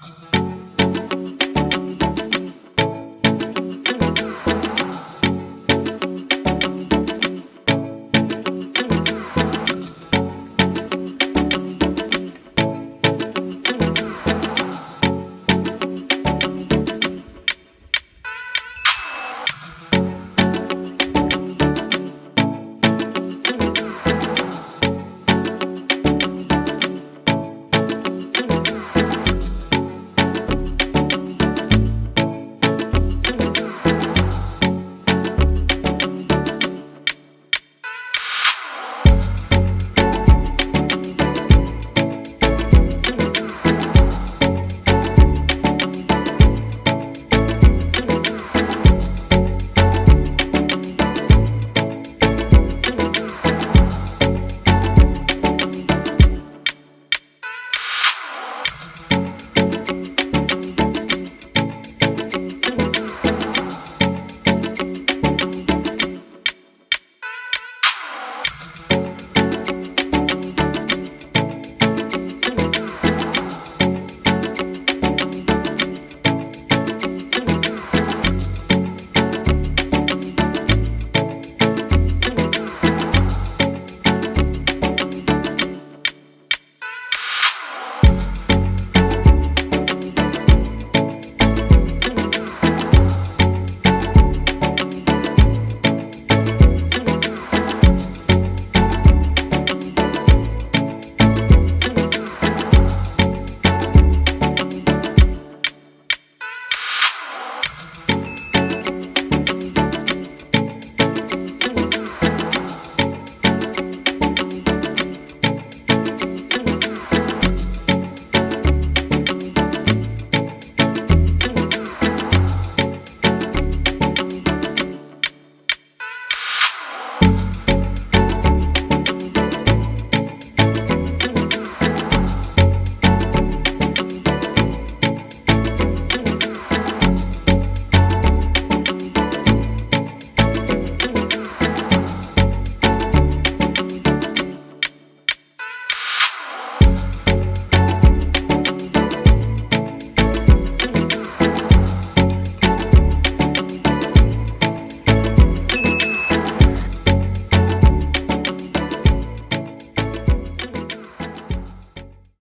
Bye.